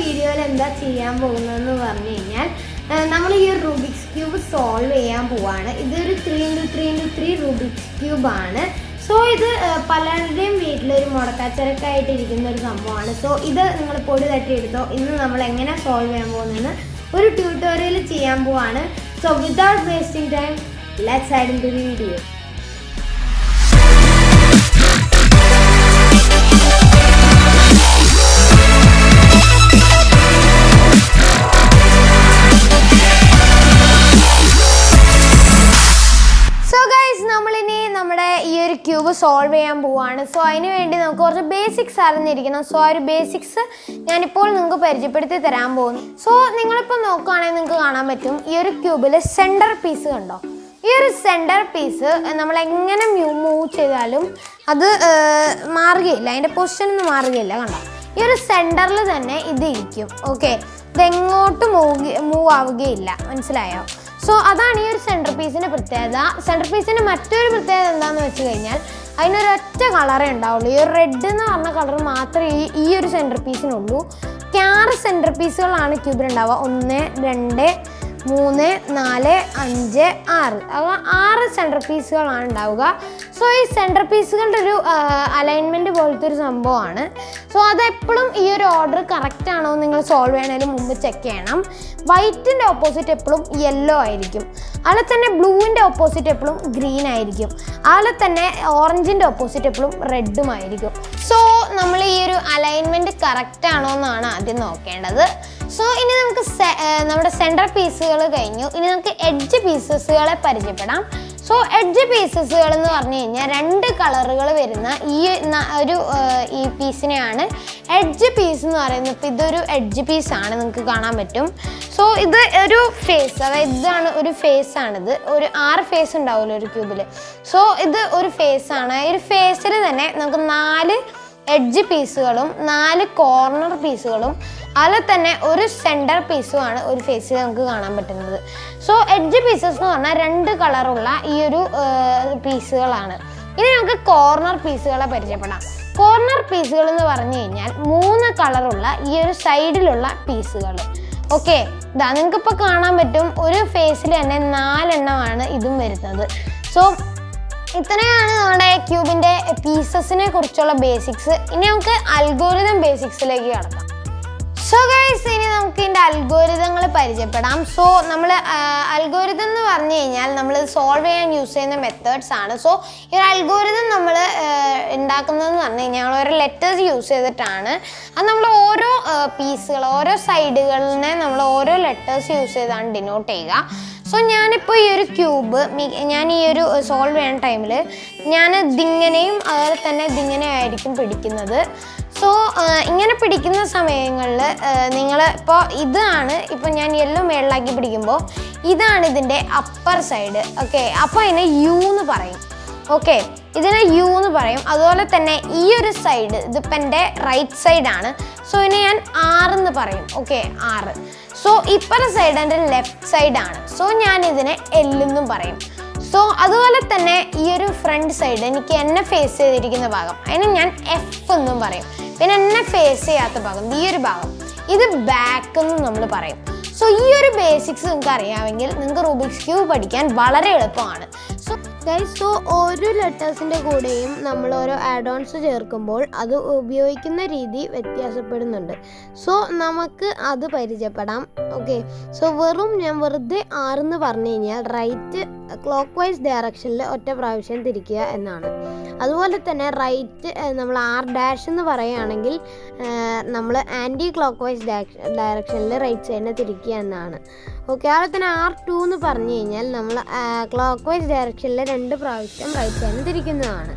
വീഡിയോയിൽ എന്താ ചെയ്യാൻ പോകുന്നതെന്ന് പറഞ്ഞു കഴിഞ്ഞാൽ നമ്മൾ ഈ റൂബിക്സ് ക്യൂബ് സോൾവ് ചെയ്യാൻ പോവാണ്. ഇതൊരു three into three into three Rubik's ക്യൂബാണ് so ഇത് പലരുടെയും വീട്ടിലൊരു മുടക്കാച്ചരക്കായിട്ട് ഇരിക്കുന്ന ഒരു സംഭവമാണ്. സോ ഇത് നിങ്ങൾ പൊടി തട്ടിയെടുത്തോ ഇന്ന് നമ്മൾ എങ്ങനെ സോൾവ് ചെയ്യാൻ പോകുന്നതെന്ന് ഒരു ട്യൂട്ടോറിയൽ ചെയ്യാൻ പോവാണ്. So without wasting time let's add in video cube solve ചെയ്യാൻ പോവുകയാണ് സോ അതിന് വേണ്ടി നമുക്ക് കുറച്ച് ബേസിക്സ് അറിഞ്ഞിരിക്കണം. സോ ആ ഒരു ബേസിക്സ് ഞാനിപ്പോൾ നിങ്ങൾക്ക് പരിചയപ്പെടുത്തി തരാൻ പോകുന്നു. സോ നിങ്ങളിപ്പോൾ നോക്കുകയാണെങ്കിൽ നിങ്ങൾക്ക് കാണാൻ പറ്റും ഈ ഒരു ക്യൂബിൽ സെന്റർ പീസ് കണ്ടോ? ഈ ഒരു സെന്റർ പീസ് നമ്മൾ എങ്ങനെ മൂവ് ചെയ്താലും അത് മാറുകയില്ല. അതിന്റെ പൊസിഷൻ ഒന്നും മാറുകയില്ല കണ്ടോ? ഈ ഒരു സെന്ററിൽ തന്നെ ഇത് ഇരിക്കും. ഓക്കെ ഇതെങ്ങോട്ട് മൂവ് മൂവ് ആവുകയില്ല. മനസ്സിലായോ? സോ അതാണ് ഈ ഒരു സെന്റർ പീസിന്റെ പ്രത്യേകത. സെന്റർ പീസിന്റെ മറ്റൊരു പ്രത്യേകത എന്താണെന്ന് വെച്ച് കഴിഞ്ഞാൽ അതിനൊരൊറ്റ കളറേ ഉണ്ടാവുള്ളൂ. ഈ ഒരു റെഡ് എന്ന് പറഞ്ഞ കളർ മാത്രമേ ഈ ഈ ഒരു സെന്റർ പീസിനുള്ളൂ ക്യാറ് സെന്റർ പീസുകളാണ് ക്യൂബിലുണ്ടാവുക ഒന്ന് രണ്ട് മൂന്ന് നാല് അഞ്ച് ആറ്. അപ്പോൾ ആറ് സെന്റർ പീസുകളാണ് ഉണ്ടാവുക. സോ ഈ സെന്റർ പീസുകളുടെ ഒരു അലൈൻമെന്റ് പോലത്തെ ഒരു സംഭവമാണ്. സോ അതെപ്പോഴും ഈ ഒരു ഓർഡർ കറക്റ്റ് ആണോ നിങ്ങൾ സോൾവ് ചെയ്യണതിന് മുമ്പ് ചെക്ക് ചെയ്യണം. വൈറ്റിന്റെ ഓപ്പോസിറ്റ് എപ്പോഴും യെല്ലോ ആയിരിക്കും. അതിൽ തന്നെ ബ്ലൂവിന്റെ ഓപ്പോസിറ്റ് എപ്പോഴും ഗ്രീൻ ആയിരിക്കും. അതിൽ തന്നെ ഓറഞ്ചിന്റെ ഓപ്പോസിറ്റ് എപ്പോഴും റെഡും ആയിരിക്കും. സോ നമ്മൾ ഈ ഒരു അലൈൻമെന്റ് കറക്റ്റ് ആണോ എന്നാണ് ആദ്യം നോക്കേണ്ടത്. സോ ഇനി നമുക്ക് നമ്മുടെ സെന്റർ പീസുകൾ കഴിഞ്ഞു. ഇനി നമുക്ക് എഡ്ജ് പീസസുകളെ പരിചയപ്പെടാം. സോ എഡ്ജ് പീസസുകൾ എന്ന് പറഞ്ഞു കഴിഞ്ഞാൽ രണ്ട് കളറുകൾ വരുന്ന ഈ ഒരു ഈ പീസിനെയാണ് എഡ്ജ് പീസ് എന്ന് പറയുന്നത് ഇപ്പം ഇതൊരു എഡ്ജ് പീസാണ് നിങ്ങൾക്ക് കാണാൻ പറ്റും. സോ ഇത് ഒരു ഫേസ് അതായത് ഇതാണ് ഒരു ഫേസ് ആണിത്. ഒരു ആറ് ഫേസ് ഉണ്ടാവുമല്ലോ ഒരു ക്യൂബിൽ സോ ഇത് ഒരു ഫേസ് ആണ്. ഒരു ഫേസിൽ തന്നെ നമുക്ക് നാല് എഡ്ജ് പീസുകളും നാല് കോർണർ പീസുകളും അതിൽ തന്നെ ഒരു സെന്റർ പീസുമാണ് ഒരു ഫേസിൽ നമുക്ക് കാണാൻ പറ്റുന്നത്. സോ എഡ്ജ് പീസസ് എന്ന് പറഞ്ഞാൽ രണ്ട് കളറുള്ള ഈ ഒരു പീസുകളാണ്. ഇനി നമുക്ക് കോർണർ പീസുകളെ പരിചയപ്പെടാം. കോർണർ പീസുകൾ എന്ന് പറഞ്ഞു കഴിഞ്ഞാൽ മൂന്ന് കളറുള്ള ഈ ഒരു സൈഡിലുള്ള പീസുകൾ. ഓക്കെ ഇതാ നിങ്ങൾക്കിപ്പോൾ കാണാൻ പറ്റും ഒരു ഫേസിൽ തന്നെ നാലെണ്ണമാണ് ഇതും വരുന്നത്. സോ ഇത്രയാണ് നമ്മുടെ ക്യൂബിന്റെ പീസസിനെ കുറിച്ചുള്ള ബേസിക്സ്. ഇനി നമുക്ക് അൽഗോരിതം ബേസിക്സിലേക്ക് കടക്കാം. സോ ഗൈസ് ഇനി നമുക്ക് ഇതിന്റെ അൽഗോരിതങ്ങൾ പരിചയപ്പെടാം. സോ നമ്മൾ അൽഗോരിതം എന്ന് പറഞ്ഞു കഴിഞ്ഞാൽ നമ്മൾ സോൾവ് ചെയ്യാൻ യൂസ് ചെയ്യുന്ന മെത്തേഡ്സ് ആണ്. സോ ഈ ഒരു അൽഗോരിതം നമ്മൾ ഉണ്ടാക്കുന്നതെന്ന് പറഞ്ഞു കഴിഞ്ഞാൽ ഓരോ ലെറ്റേഴ്സ് യൂസ് ചെയ്തിട്ടാണ്. അത് നമ്മൾ ഓരോ പീസുകൾ ഓരോ സൈഡുകളിനെ നമ്മൾ ഓരോ ലെറ്റേഴ്സ് യൂസ് ചെയ്താണ് ഡിനോട്ട് ചെയ്യുക. സോ ഞാനിപ്പോൾ ഈ ഒരു ക്യൂബ് ഞാൻ ഈ ഒരു സോൾവ് ചെയ്യുന്ന ടൈമിൽ ഞാൻ ഇതിങ്ങനെയും അതുപോലെ തന്നെ ഇതിങ്ങനെ ആയിരിക്കും പിടിക്കുന്നത്. സോ ഇങ്ങനെ പിടിക്കുന്ന സമയങ്ങളിൽ നിങ്ങൾ ഇപ്പോൾ ഇതാണ് ഇപ്പോൾ ഞാൻ യെല്ലോ മേളിലാക്കി പിടിക്കുമ്പോൾ ഇതാണ് ഇതിന്റെ അപ്പർ സൈഡ് ഓക്കെ അപ്പോൾ അതിനെ യു എന്ന് പറയും ഓക്കെ ഇതിനെ യു എന്ന് പറയും. അതുപോലെ തന്നെ ഈ ഒരു സൈഡ് ഇതിപ്പോൾ എന്റെ റൈറ്റ് സൈഡാണ് സോ ഇതിനെ ഞാൻ ആറെന്ന് പറയും ഓക്കെ ആറ് സോ ഇപ്പറ സൈഡ് എന്റെ ലെഫ്റ്റ് സൈഡാണ് സോ ഞാൻ ഇതിനെ എല്ലെന്നും പറയും. സോ അതുപോലെ തന്നെ ഈ ഒരു ഫ്രണ്ട് സൈഡ് എനിക്ക് എന്നെ ഫേസ് ചെയ്തിരിക്കുന്ന ഭാഗം. അതിന് ഞാൻ എഫ് എന്നും പറയും. പിന്നെ എന്നെ ഫേസ് ചെയ്യാത്ത ഭാഗം ഈ ഒരു ഭാഗം. ഇത് ബാക്ക് എന്നും നമ്മൾ പറയും. സോ ഈ ഒരു ബേസിക്സ് നിങ്ങൾക്ക് അറിയാമെങ്കിൽ നിങ്ങൾക്ക് റൂബിക്സ് ക്യൂബ് പഠിക്കാൻ വളരെ എളുപ്പമാണ്. ഗൈസ് സോ ഓരോ ലെറ്റേഴ്സിന്റെ കൂടെയും നമ്മൾ ഓരോ ആഡ് ഓൺസ് ചേർക്കുമ്പോൾ അത് ഉപയോഗിക്കുന്ന രീതി വ്യത്യാസപ്പെടുന്നുണ്ട്. സോ നമുക്ക് അത് പരിചയപ്പെടാം. ഓക്കെ സോ വെറും ഞാൻ വെറുതെ ആറെന്ന് പറഞ്ഞു കഴിഞ്ഞാൽ റൈറ്റ് ക്ലോക്ക് വൈസ് ഡയറക്ഷനിൽ ഒറ്റ പ്രാവശ്യം തിരിക്കുക എന്നാണ്. അതുപോലെ തന്നെ റൈറ്റ് നമ്മൾ ആർ ഡാഷ് എന്ന് പറയുകയാണെങ്കിൽ നമ്മൾ ആന്റി ക്ലോക്ക് വൈസ് ഡയറക്ഷനിൽ റൈറ്റ് സൈഡിനെ തിരിക്കുക എന്നാണ്. ഓക്കെ അതുപോലെ തന്നെ ആർ ടു എന്ന് പറഞ്ഞു കഴിഞ്ഞാൽ നമ്മൾ ക്ലോക്ക് വൈസ് ഡയറക്ഷനിൽ രണ്ട് പ്രാവശ്യം റൈറ്റ് സൈഡിനെ തിരിക്കുന്നതാണ്.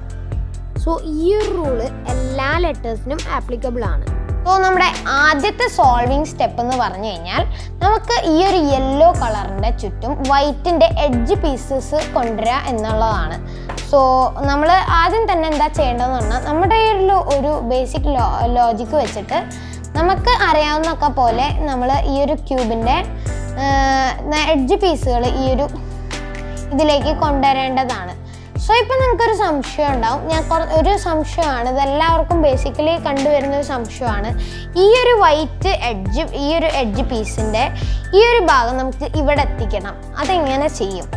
സോ ഈ ഒരു റൂൾ എല്ലാ ലെറ്റേഴ്സിനും ആപ്ലിക്കബിൾ ആണ്. സോ നമ്മുടെ ആദ്യത്തെ സോൾവിങ് സ്റ്റെപ്പ് എന്ന് പറഞ്ഞു കഴിഞ്ഞാൽ നമുക്ക് ഈ ഒരു യെല്ലോ കളറിന്റെ ചുറ്റും വൈറ്റിന്റെ എഡ്ജ് പീസസ് കൊണ്ടുവരിക എന്നുള്ളതാണ്. സോ നമ്മൾ ആദ്യം തന്നെ എന്താ ചെയ്യേണ്ടതെന്ന് പറഞ്ഞാൽ നമ്മുടെ ഒരു ബേസിക് ലോ ലോജിക്ക് വെച്ചിട്ട് നമുക്ക് അറിയാവുന്നൊക്കെ പോലെ നമ്മൾ ഈ ഒരു ക്യൂബിന്റെ എഡ്ജ് പീസുകൾ ഈ ഒരു ഇതിലേക്ക് കൊണ്ടുവരേണ്ടതാണ്. സോ ഇപ്പം നിങ്ങൾക്കൊരു സംശയം ഉണ്ടാവും. ഞാൻ ഒരു സംശയമാണ്. ഇതെല്ലാവർക്കും ബേസിക്കലി കണ്ടുവരുന്ന ഒരു സംശയമാണ്. ഈ ഒരു വൈറ്റ് എഡ്ജ് ഈ ഒരു എഡ്ജ് പീസിന്റെ ഈ ഒരു ഭാഗം നമുക്ക് ഇവിടെ എത്തിക്കണം. അതെങ്ങനെ ചെയ്യും?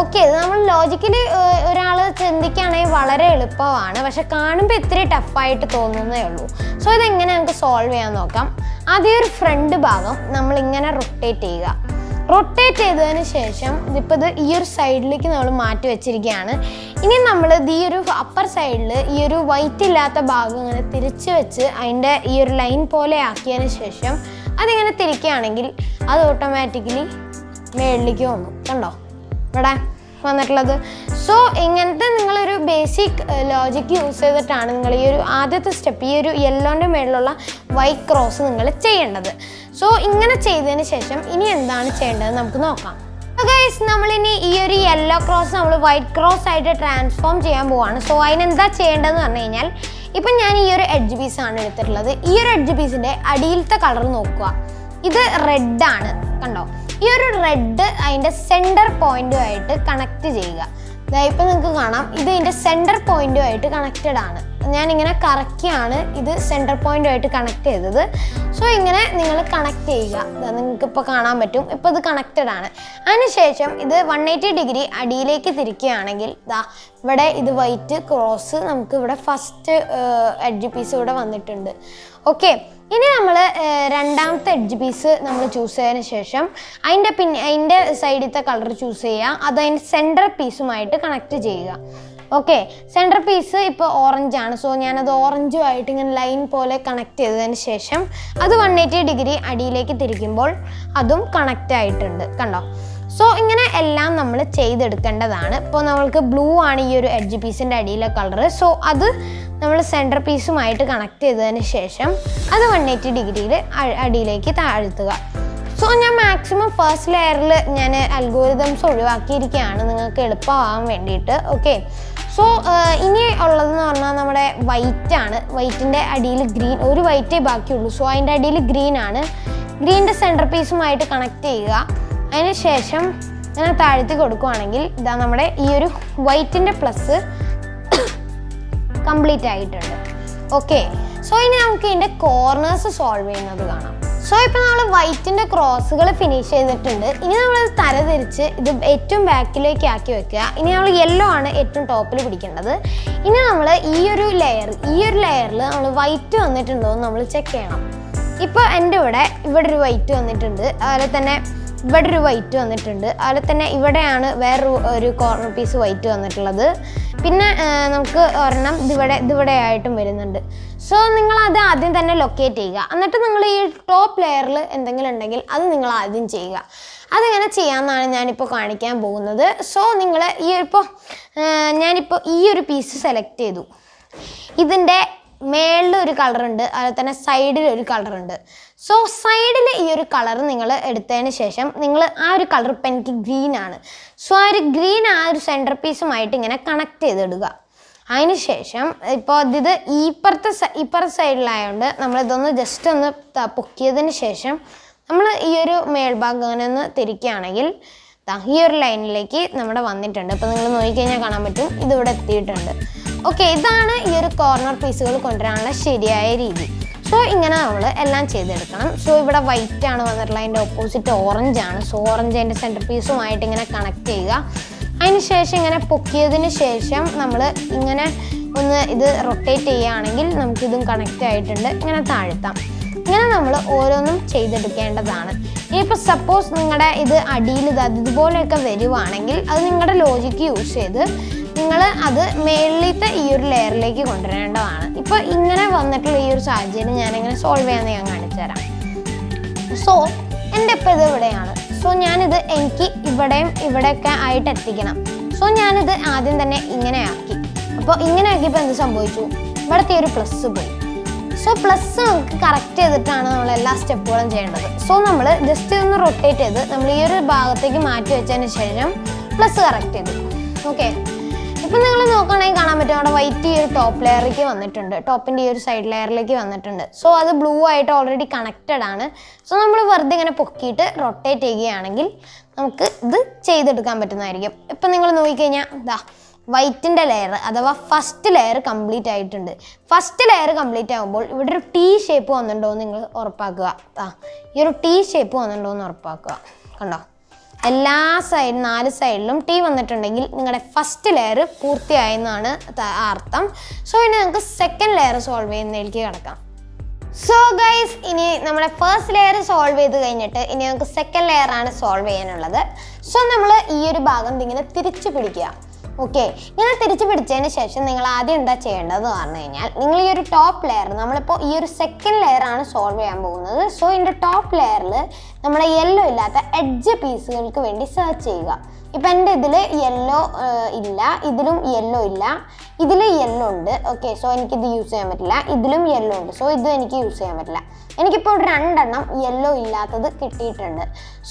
ഓക്കെ ഇത് നമ്മൾ ലോജിക്കലി ഒരാൾ ചിന്തിക്കുകയാണെങ്കിൽ വളരെ എളുപ്പമാണ്. പക്ഷെ കാണുമ്പോൾ ഇത്തിരി ടഫായിട്ട് തോന്നുന്നേ ഉള്ളൂ. സോ ഇതെങ്ങനെ നമുക്ക് സോൾവ് ചെയ്യാൻ നോക്കാം? ആദ്യം ഒരു ഫ്രണ്ട് ഭാഗം നമ്മൾ ഇങ്ങനെ റൊട്ടേറ്റ് ചെയ്യുക. റൊട്ടേറ്റ് ചെയ്തതിന് ശേഷം ഇതിപ്പോൾ ഇത് ഈ ഒരു സൈഡിലേക്ക് നമ്മൾ മാറ്റി വെച്ചിരിക്കുകയാണ്. ഇനി നമ്മൾ ഈ ഒരു അപ്പർ സൈഡിൽ ഈ ഒരു വൈറ്റ് ഇല്ലാത്ത ഭാഗം ഇങ്ങനെ തിരിച്ച് വെച്ച് അതിന്റെ ഈ ഒരു ലൈൻ പോലെ ആക്കിയതിന് ശേഷം അതിങ്ങനെ തിരിക്കുകയാണെങ്കിൽ അത് ഓട്ടോമാറ്റിക്കലി മേളിലേക്ക് വന്നു. കണ്ടോ? ഇവിടെ വന്നിട്ടുള്ളത്. സോ ഇങ്ങനത്തെ നിങ്ങളൊരു ബേസിക് ലോജിക് യൂസ് ചെയ്തിട്ടാണ് നിങ്ങൾ ഈ ഒരു ആദ്യത്തെ സ്റ്റെപ്പ് ഈ ഒരു യെല്ലോന്റെ മേളിലുള്ള വൈറ്റ് ക്രോസ് നിങ്ങൾ ചെയ്യേണ്ടത്. സോ ഇങ്ങനെ ചെയ്തതിന് ശേഷം ഇനി എന്താണ് ചെയ്യേണ്ടത് നമുക്ക് നോക്കാം. ഗൈസ് നമ്മളിനി ഈ ഒരു യെല്ലോ ക്രോസ് നമ്മൾ വൈറ്റ് ക്രോസ് ആയിട്ട് ട്രാൻസ്ഫോം ചെയ്യാൻ പോവാണ്. സോ അതിനെന്താ ചെയ്യേണ്ടതെന്ന് പറഞ്ഞു കഴിഞ്ഞാൽ ഇപ്പം ഞാൻ ഈ ഒരു എഡ്ജ് പീസാണ് എടുത്തിട്ടുള്ളത്. ഈ ഒരു എഡ്ജ് പീസിന്റെ അടിയിലത്തെ കളർ നോക്കുക. ഇത് റെഡ് ആണ്. കണ്ടോ? ഈ ഒരു റെഡ് അതിന്റെ സെന്റർ പോയിന്റുമായിട്ട് കണക്ട് ചെയ്യുക. ഇപ്പം നിങ്ങൾക്ക് കാണാം. ഇത് ഇതിന്റെ സെന്റർ പോയിന്റുമായിട്ട് കണക്റ്റഡ് ആണ്. ഞാനിങ്ങനെ കറക്കിയാണ് ഇത് സെന്റർ പോയിന്റുമായിട്ട് കണക്ട് ചെയ്തത്. സോ ഇങ്ങനെ നിങ്ങൾ കണക്ട് ചെയ്യുക. നിങ്ങൾക്ക് ഇപ്പോൾ കാണാൻ പറ്റും. ഇപ്പോൾ ഇത് കണക്റ്റഡ് ആണ്. അതിനുശേഷം ഇത് വൺ എയ്റ്റി ഡിഗ്രി അടിയിലേക്ക് തിരിക്കുകയാണെങ്കിൽ ദാ ഇവിടെ ഇത് വൈറ്റ് ക്രോസ് നമുക്ക് ഇവിടെ ഫസ്റ്റ് എഡ്ജ് പീസ് ഇവിടെ വന്നിട്ടുണ്ട്. ഓക്കെ ഇനി നമ്മൾ രണ്ടാമത്തെ എഡ്ജ് പീസ് നമ്മൾ ചൂസ് ചെയ്തതിന് ശേഷം അതിന്റെ പിന്നെ അതിന്റെ സൈഡിലത്തെ കളർ ചൂസ് ചെയ്യുക. അത് അതിന്റെ സെന്റർ പീസുമായിട്ട് കണക്ട് ചെയ്യുക. ഓക്കെ സെന്റർ പീസ് ഇപ്പോൾ ഓറഞ്ച് ആണ്. സോ ഞാനത് ഓറഞ്ചുമായിട്ട് ഇങ്ങനെ ലൈൻ പോലെ കണക്ട് ചെയ്തതിന് ശേഷം അത് വൺ എയ്റ്റി ഡിഗ്രി അടിയിലേക്ക് തിരിക്കുമ്പോൾ അതും കണക്റ്റ് ആയിട്ടുണ്ട്. കണ്ടോ? സോ ഇങ്ങനെ എല്ലാം നമ്മൾ ചെയ്തെടുക്കേണ്ടതാണ്. ഇപ്പോൾ നമ്മൾക്ക് ബ്ലൂ ആണ് ഈ ഒരു എഡ്ജ് പീസിന്റെ അടിയിലെ കളർ സോ അത് നമ്മൾ സെന്റർ പീസുമായിട്ട് കണക്ട് ചെയ്തതിന് ശേഷം അത് വൺ എയ്റ്റി ഡിഗ്രിയിൽ അടിയിലേക്ക് താഴ്ത്തുക. സോ ഞാൻ മാക്സിമം ഫസ്റ്റ് ലെയറിൽ ഞാൻ അൽഗോരിതംസ് ഒഴിവാക്കിയിരിക്കുകയാണ്. നിങ്ങൾക്ക് എളുപ്പമാകാൻ വേണ്ടിയിട്ട്. ഓക്കെ സോ ഇനി ഉള്ളതെന്ന് പറഞ്ഞാൽ നമ്മുടെ വൈറ്റ് ആണ്. വൈറ്റിന്റെ അടിയിൽ ഗ്രീൻ ഒരു വൈറ്റേ ബാക്കിയുള്ളൂ. സോ അതിന്റെ അടിയിൽ ഗ്രീൻ ആണ്. ഗ്രീനിന്റെ സെന്റർ പീസുമായിട്ട് കണക്ട് ചെയ്യുക. അതിന് ശേഷം ഞാൻ താഴ്ത്തി കൊടുക്കുവാണെങ്കിൽ ഇതാ നമ്മുടെ ഈ ഒരു വൈറ്റിന്റെ പ്ലസ് കംപ്ലീറ്റ് ആയിട്ടുണ്ട്. ഓക്കെ സോ ഇനി നമുക്ക് ഇതിന്റെ കോർണേഴ്സ് സോൾവ് ചെയ്യുന്നത് കാണാം. സോ ഇപ്പോൾ നമ്മൾ വൈറ്റിന്റെ ക്രോസുകൾ ഫിനിഷ് ചെയ്തിട്ടുണ്ട്. ഇനി നമ്മൾ തരതിരിച്ച് ഇത് ഏറ്റവും ബാക്കിലേക്ക് ആക്കി വെക്കുക. ഇനി നമ്മൾ യെല്ലോ ആണ് ഏറ്റവും ടോപ്പിൽ പിടിക്കേണ്ടത്. ഇനി നമ്മൾ ഈ ഒരു ലെയർ ഈ ഒരു ലെയറിൽ നമ്മൾ വൈറ്റ് വന്നിട്ടുണ്ടോ എന്ന് നമ്മൾ ചെക്ക് ചെയ്യണം. ഇപ്പോൾ എന്റെ ഇവിടെ ഇവിടെ ഒരു വൈറ്റ് വന്നിട്ടുണ്ട്. അതുപോലെ തന്നെ ഇവിടെ ഒരു വൈറ്റ് വന്നിട്ടുണ്ട്. അതുപോലെ തന്നെ ഇവിടെയാണ് വേറൊരു ഒരു കോർണർ പീസ് വൈറ്റ് വന്നിട്ടുള്ളത്. പിന്നെ നമുക്ക് ഒരെണ്ണം ഇതിവിടെ ഇതിവിടെ ആയിട്ടും വരുന്നുണ്ട്. സോ നിങ്ങൾ അത് ആദ്യം തന്നെ ലൊക്കേറ്റ് ചെയ്യുക. എന്നിട്ട് നിങ്ങൾ ഈ ടോപ്പ് ലെയറിൽ എന്തെങ്കിലും ഉണ്ടെങ്കിൽ അത് നിങ്ങൾ ആദ്യം ചെയ്യുക. അതെങ്ങനെ ചെയ്യാമെന്നാണ് ഞാനിപ്പോൾ കാണിക്കാൻ പോകുന്നത്. സോ നിങ്ങൾ ഈ ഇപ്പോൾ ഞാനിപ്പോൾ ഈ ഒരു പീസ് സെലക്ട് ചെയ്തു. ഇതിന്റെ മേളിൽ ഒരു കളറുണ്ട് അതുപോലെ തന്നെ സൈഡിൽ ഒരു കളറുണ്ട് സോ സൈഡിൽ ഈ ഒരു കളർ നിങ്ങൾ എടുത്തതിന് ശേഷം നിങ്ങൾ ആ ഒരു കളർ ഇപ്പം എനിക്ക് ഗ്രീൻ ആണ്. സോ ആ ഒരു ഗ്രീൻ ആ ഒരു സെന്റർ പീസുമായിട്ട് ഇങ്ങനെ കണക്ട് ചെയ്തിടുക. അതിന് ശേഷം ഇപ്പോൾ ഇത് ഇപ്പുറത്തെ ഇപ്പുറത്തെ സൈഡിലായതുകൊണ്ട് നമ്മളിതൊന്ന് ജസ്റ്റ് ഒന്ന് പൊക്കിയതിന് ശേഷം നമ്മൾ ഈ ഒരു മേൽഭാഗം അങ്ങനെ ഒന്ന് തിരിക്കുകയാണെങ്കിൽ ഈ ഒരു ലൈനിലേക്ക് നമ്മുടെ വന്നിട്ടുണ്ട്. അപ്പോൾ നിങ്ങൾ നോക്കിക്കഴിഞ്ഞാൽ കാണാൻ പറ്റും. ഇതിവിടെ എത്തിയിട്ടുണ്ട്. ഓക്കെ ഇതാണ് ഈ ഒരു കോർണർ പീസുകൾ കൊണ്ടുവരാനുള്ള ശരിയായ രീതി. സോ ഇങ്ങനെ നമ്മൾ എല്ലാം ചെയ്തെടുക്കണം. സോ ഇവിടെ വൈറ്റ് ആണ് വന്നിട്ടുള്ളത്. അതിന്റെ ഓപ്പോസിറ്റ് ഓറഞ്ച് ആണ്. സോ ഓറഞ്ച് അതിന്റെ സെന്റർ പീസുമായിട്ട് ഇങ്ങനെ കണക്ട് ചെയ്യുക. അതിന് ശേഷം ഇങ്ങനെ പൊക്കിയതിന് ശേഷം നമ്മൾ ഇങ്ങനെ ഒന്ന് ഇത് റൊട്ടേറ്റ് ചെയ്യുകയാണെങ്കിൽ നമുക്കിതും കണക്റ്റ് ആയിട്ടുണ്ട്. ഇങ്ങനെ താഴ്ത്താം. ഇങ്ങനെ നമ്മൾ ഓരോന്നും ചെയ്തെടുക്കേണ്ടതാണ്. ഇനിയിപ്പോൾ സപ്പോസ് നിങ്ങളുടെ ഇത് അടിയിൽ ഇത് ഇതുപോലെയൊക്കെ വരുവാണെങ്കിൽ അത് നിങ്ങളുടെ ലോജിക്ക് യൂസ് ചെയ്ത് നിങ്ങൾ അത് മേളിലത്തെ ഈ ഒരു ലെയറിലേക്ക് കൊണ്ടുവരേണ്ടതാണ്. ഇപ്പോൾ ഇങ്ങനെ വന്നിട്ടുള്ള ഈ ഒരു സാഹചര്യം ഞാനിങ്ങനെ സോൾവ് ചെയ്യാമെന്ന് ഞാൻ കാണിച്ചു തരാം സോ എന്റെ ഇപ്പം ഇത് ഇവിടെയാണ്. സോ ഞാനിത് എനിക്ക് ഇവിടെയും ഇവിടെയൊക്കെ ആയിട്ട് എത്തിക്കണം. സോ ഞാനിത് ആദ്യം തന്നെ ഇങ്ങനെ ആക്കി. അപ്പോൾ ഇങ്ങനെ ആക്കിയപ്പോൾ എന്ത് സംഭവിച്ചു? ഇവിടുത്തെ ഒരു പ്ലസ് പോയി. പ്ലസ് നമുക്ക് കറക്റ്റ് ചെയ്തിട്ടാണ് നമ്മൾ എല്ലാ സ്റ്റെപ്പുകളും ചെയ്യേണ്ടത്. സോ നമ്മൾ ജസ്റ്റ് ഒന്ന് റൊട്ടേറ്റ് ചെയ്ത് നമ്മൾ ഈ ഒരു ഭാഗത്തേക്ക് മാറ്റി വെച്ചതിന് ശേഷം പ്ലസ് കറക്റ്റ് ചെയ്തു. ഓക്കെ ഇപ്പം നിങ്ങൾ നോക്കുകയാണെങ്കിൽ കാണാൻ പറ്റും അവിടെ വൈറ്റ് ഈ ഒരു ടോപ്പ് ലെയറിലേക്ക് വന്നിട്ടുണ്ട്. ടോപ്പിന്റെ ഈ ഒരു സൈഡ് ലെയറിലേക്ക് വന്നിട്ടുണ്ട്. സോ അത് ബ്ലൂ ആയിട്ട് ഓൾറെഡി കണക്റ്റഡ് ആണ്. സോ നമ്മൾ വെറുതെ ഇങ്ങനെ പൊക്കിയിട്ട് റൊട്ടേറ്റ് ചെയ്യുകയാണെങ്കിൽ നമുക്ക് ഇത് ചെയ്തെടുക്കാൻ പറ്റുന്നതായിരിക്കും. ഇപ്പം നിങ്ങൾ നോക്കിക്കഴിഞ്ഞാൽ ഇതാ വൈറ്റിന്റെ ലെയർ അഥവാ ഫസ്റ്റ് ലെയർ കംപ്ലീറ്റ് ആയിട്ടുണ്ട്. ഫസ്റ്റ് ലെയർ കംപ്ലീറ്റ് ആകുമ്പോൾ ഇവിടെ ഒരു ടീ ഷേപ്പ് വന്നിട്ടുണ്ടോ എന്ന് നിങ്ങൾ ഉറപ്പാക്കുക. ആ ഈ ഒരു ടീ ഷേപ്പ് വന്നിട്ടുണ്ടോ എന്ന് ഉറപ്പാക്കുക. കണ്ടോ? എല്ലാ സൈഡ് നാല് സൈഡിലും ടീ വന്നിട്ടുണ്ടെങ്കിൽ നിങ്ങളുടെ ഫസ്റ്റ് ലെയർ പൂർത്തിയായെന്നാണ് അർത്ഥം. സോ ഇനി നമുക്ക് സെക്കൻഡ് ലെയർ സോൾവ് ചെയ്യുന്നതിലേക്ക് കിടക്കാം. സോ ഗൈസ് ഇനി നമ്മുടെ ഫസ്റ്റ് ലെയർ സോൾവ് ചെയ്ത് കഴിഞ്ഞിട്ട് ഇനി നമുക്ക് സെക്കൻഡ് ലെയർ ആണ് സോൾവ് ചെയ്യാനുള്ളത്. സോ നമ്മൾ ഈ ഒരു ഭാഗം ഇങ്ങനെ തിരിച്ചു പിടിക്കുക. ഓക്കെ ഇങ്ങനെ തിരിച്ചു പിടിച്ചതിന് ശേഷം നിങ്ങൾ ആദ്യം എന്താ ചെയ്യേണ്ടതെന്ന് പറഞ്ഞു കഴിഞ്ഞാൽ നിങ്ങൾ ഈ ഒരു ടോപ്പ് ലെയർ നമ്മളിപ്പോൾ ഈ ഒരു സെക്കൻഡ് ലെയർ ആണ് സോൾവ് ചെയ്യാൻ പോകുന്നത്. സോ ഇതിന്റെ ടോപ്പ് ലെയറിൽ നമ്മുടെ യെല്ലോ ഇല്ലാത്ത എഡ്ജ് പീസുകൾക്ക് വേണ്ടി സെർച്ച് ചെയ്യുക. ഇപ്പം എന്റെ ഇതിൽ യെല്ലോ ഇല്ല. ഇതിലും യെല്ലോ ഇല്ല. ഇതിൽ യെല്ലോ ഉണ്ട്. ഓക്കെ സോ എനിക്കിത് യൂസ് ചെയ്യാൻ പറ്റില്ല. ഇതിലും യെല്ലോ ഉണ്ട്. സോ ഇതും എനിക്ക് യൂസ് ചെയ്യാൻ പറ്റില്ല. എനിക്കിപ്പോൾ രണ്ടെണ്ണം യെല്ലോ ഇല്ലാത്തത് കിട്ടിയിട്ടുണ്ട്.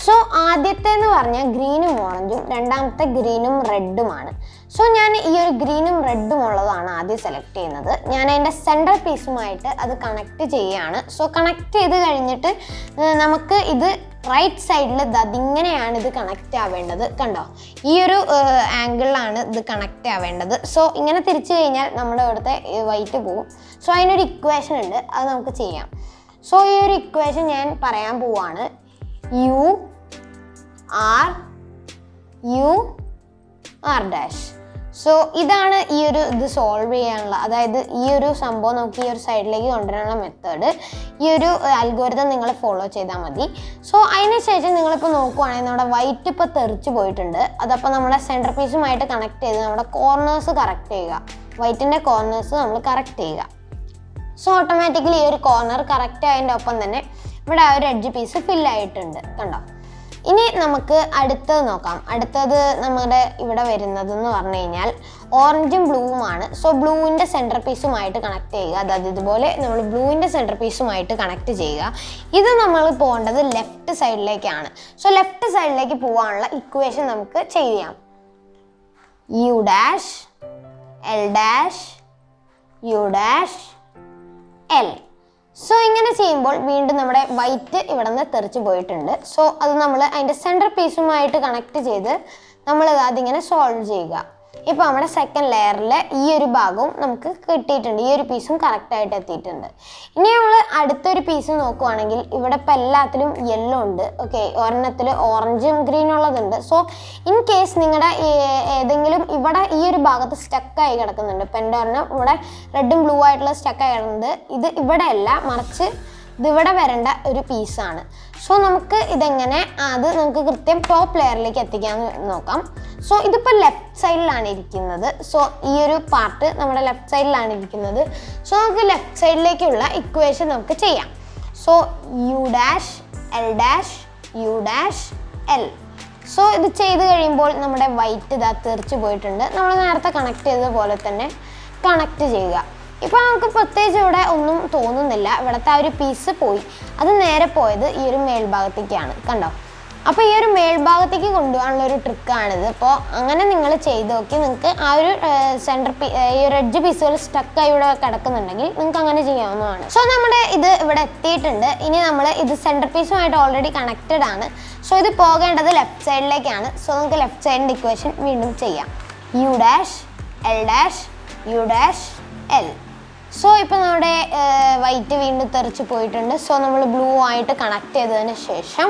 സോ ആദ്യത്തെ എന്ന് പറഞ്ഞാൽ ഗ്രീനും ഓറഞ്ചും രണ്ടാമത്തെ ഗ്രീനും റെഡുമാണ് സോ ഞാൻ ഈ ഒരു ഗ്രീനും റെഡും ഉള്ളതാണ് ആദ്യം സെലക്ട് ചെയ്യുന്നത്. ഞാൻ അതിന്റെ സെൻട്രൽ പീസുമായിട്ട് അത് കണക്ട് ചെയ്യുകയാണ് സോ കണക്ട് ചെയ്ത് കഴിഞ്ഞിട്ട് നമുക്ക് ഇത് റൈറ്റ് സൈഡിൽ അതിങ്ങനെയാണ് ഇത് കണക്റ്റ് ആവേണ്ടത്. കണ്ടോ? ഈ ഒരു ആംഗിളിലാണ് ഇത് കണക്റ്റ് ആവേണ്ടത്. സോ ഇങ്ങനെ തിരിച്ചു കഴിഞ്ഞാൽ നമ്മുടെ ഇവിടുത്തെ വൈറ്റ് പോവും. സോ അതിനൊരു ഇക്വേഷൻ ഉണ്ട്. അത് നമുക്ക് ചെയ്യാം. സോ ഈ ഒരു ഇക്വേഷൻ ഞാൻ പറയാൻ പോവാണ്. U R U R dash so ഇതാണ് ഈ ഒരു ഇത് സോൾവ് ചെയ്യാനുള്ള അതായത് ഈ ഒരു സംഭവം നമുക്ക് ഈ ഒരു സൈഡിലേക്ക് കൊണ്ടുവരാനുള്ള മെത്തേഡ് ഈ ഒരു അൽഗോരിതം നിങ്ങൾ ഫോളോ ചെയ്താൽ മതി. സോ അതിന് ശേഷം നിങ്ങളിപ്പോൾ നോക്കുവാണെങ്കിൽ നമ്മുടെ വൈറ്റ് ഇപ്പോൾ തെറിച്ച് പോയിട്ടുണ്ട്. അതപ്പോൾ നമ്മുടെ സെന്റർ പീസുമായിട്ട് കണക്ട് ചെയ്ത് നമ്മുടെ കോർണേഴ്സ് കറക്റ്റ് ചെയ്യുക. വൈറ്റിന്റെ കോർണേഴ്സ് നമ്മൾ കറക്റ്റ് ചെയ്യുക. സോ ഓട്ടോമാറ്റിക്കലി ഈ ഒരു കോർണർ കറക്റ്റ് ആയതിന്റെ ഒപ്പം തന്നെ ഇവിടെ ആ ഒരു എഡ്ജ് പീസ് ഫില്ലായിട്ടുണ്ട് കണ്ടോ? ഇനി നമുക്ക് അടുത്തത് നോക്കാം. അടുത്തത് നമ്മുടെ ഇവിടെ വരുന്നത് എന്ന് പറഞ്ഞു കഴിഞ്ഞാൽ ഓറഞ്ചും ബ്ലൂവുമാണ്. സോ ബ്ലൂവിന്റെ സെന്റർ പീസുമായിട്ട് കണക്ട് ചെയ്യുക. അതായത് ഇതുപോലെ നമ്മൾ ബ്ലൂവിന്റെ സെന്റർ പീസുമായിട്ട് കണക്ട് ചെയ്യുക. ഇത് നമ്മൾ പോകേണ്ടത് ലെഫ്റ്റ് സൈഡിലേക്കാണ് സോ ലെഫ്റ്റ് സൈഡിലേക്ക് പോകാനുള്ള ഇക്വേഷൻ നമുക്ക് ചെയ്യാം. U dash L dash U dash L so ഇങ്ങനെ ചെയ്യുമ്പോൾ വീണ്ടും നമ്മുടെ വൈറ്റ് ഇവിടെ നിന്ന് തെറിച്ച് പോയിട്ടുണ്ട്. സോ അത് നമ്മൾ അതിന്റെ സെന്റർ പീസുമായിട്ട് കണക്ട് ചെയ്ത് നമ്മളത് അതിങ്ങനെ സോൾവ് ചെയ്യുക. ഇപ്പോൾ നമ്മുടെ സെക്കൻഡ് ലെയറിൽ ഈ ഒരു ഭാഗവും നമുക്ക് കിട്ടിയിട്ടുണ്ട്. ഈ ഒരു പീസും കറക്റ്റായിട്ട് എത്തിയിട്ടുണ്ട്. ഇനി നമ്മൾ അടുത്തൊരു പീസ് നോക്കുവാണെങ്കിൽ ഇവിടെ ഇപ്പം എല്ലാത്തിലും യെല്ലോ ഉണ്ട്. ഓക്കെ ഒരെണ്ണത്തിൽ ഓറഞ്ചും ഗ്രീനും ഉള്ളതുണ്ട്. സോ ഇൻ കേസ് നിങ്ങളുടെ ഏതെങ്കിലും ഇവിടെ ഈ ഒരു ഭാഗത്ത് സ്റ്റക്കായി കിടക്കുന്നുണ്ട്. ഇപ്പം എന്റെ ഒരെണ്ണം ഇവിടെ റെഡും ബ്ലൂ ആയിട്ടുള്ള സ്റ്റക്കായി കിടക്കുന്നത് ഇത് ഇവിടെയല്ല മറിച്ച് ഇതിവിടെ വരേണ്ട ഒരു പീസാണ് സോ നമുക്ക് ഇതെങ്ങനെ അത് നമുക്ക് കൃത്യം ടോപ്പ് ലെയറിലേക്ക് എത്തിക്കാമെന്ന് നോക്കാം. സോ ഇതിപ്പോൾ ലെഫ്റ്റ് സൈഡിലാണ് ഇരിക്കുന്നത്. സോ ഈ ഒരു പാർട്ട് നമ്മുടെ ലെഫ്റ്റ് സൈഡിലാണ് ഇരിക്കുന്നത്. സോ നമുക്ക് ലെഫ്റ്റ് സൈഡിലേക്കുള്ള ഇക്വേഷൻ നമുക്ക് ചെയ്യാം. So U dash L dash U dash L so ഇത് ചെയ്ത് കഴിയുമ്പോൾ നമ്മുടെ വൈറ്റ് ഇതാ തെറിച്ച് പോയിട്ടുണ്ട്. നമ്മൾ നേരത്തെ കണക്ട് ചെയ്തതുപോലെ തന്നെ കണക്ട് ചെയ്യുക. ഇപ്പോൾ നമുക്ക് പ്രത്യേകിച്ച് ഇവിടെ ഒന്നും തോന്നുന്നില്ല. ഇവിടുത്തെ ആ ഒരു പീസ് പോയി. അത് നേരെ പോയത് ഈ ഒരു മേൽഭാഗത്തേക്കാണ്. കണ്ടോ? അപ്പോൾ ഈ ഒരു മേൽഭാഗത്തേക്ക് കൊണ്ടുപോകാനുള്ള ഒരു ട്രിക്കാണിത് അപ്പോൾ അങ്ങനെ നിങ്ങൾ ചെയ്ത് നോക്കി. നിങ്ങൾക്ക് ആ ഒരു സെന്റർ പീ ഈ ഒരു എഡ്ജ് പീസുകൾ സ്റ്റക്കായി ഇവിടെ കിടക്കുന്നുണ്ടെങ്കിൽ നിങ്ങൾക്ക് അങ്ങനെ ചെയ്യാവുന്നതാണ്. സോ നമ്മുടെ ഇത് ഇവിടെ എത്തിയിട്ടുണ്ട്. ഇനി നമ്മൾ ഇത് സെന്റർ പീസുമായിട്ട് ഓൾറെഡി കണക്റ്റഡ് ആണ്. സോ ഇത് പോകേണ്ടത് ലെഫ്റ്റ് സൈഡിലേക്കാണ് സോ നമുക്ക് ലെഫ്റ്റ് സൈഡിന്റെ ഇക്വേഷൻ വീണ്ടും ചെയ്യാം. U dash L dash U dash L so ഇപ്പോൾ നമ്മുടെ വൈറ്റ് വീണ്ടും തെറിച്ച് പോയിട്ടുണ്ട്. സോ നമ്മൾ ബ്ലൂ ആയിട്ട് കണക്ട് ചെയ്തതിന് ശേഷം